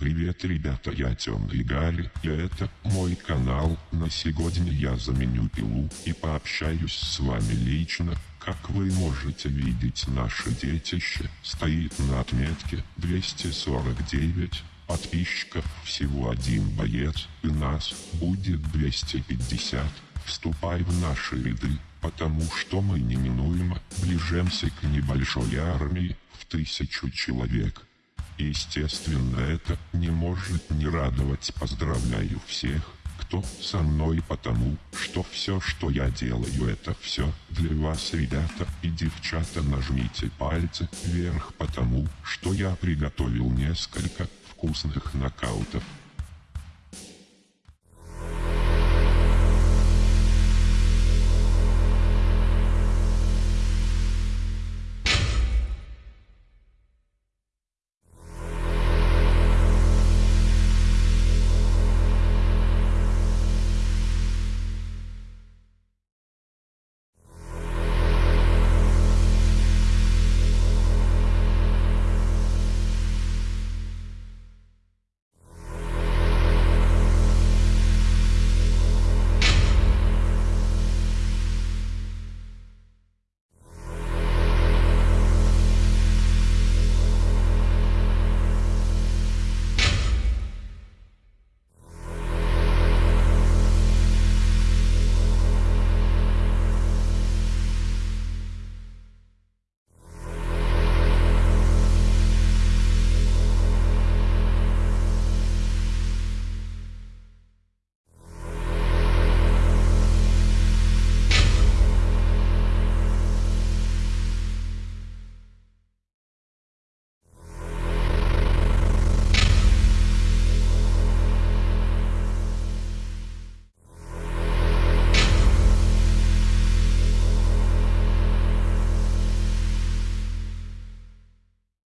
Привет, ребята, я Темный Гарри, и это мой канал. На сегодня я заменю пилу и пообщаюсь с вами лично. Как вы можете видеть, наше детище стоит на отметке 249 подписчиков, всего один боец, и нас будет 250. Вступай в наши ряды, потому что мы неминуемо ближемся к небольшой армии в тысячу человек. Естественно, это не может не радовать. Поздравляю всех, кто со мной, потому что все, что я делаю, это все для вас, ребята и девчата. Нажмите пальцы вверх, потому что я приготовил несколько вкусных нокаутов.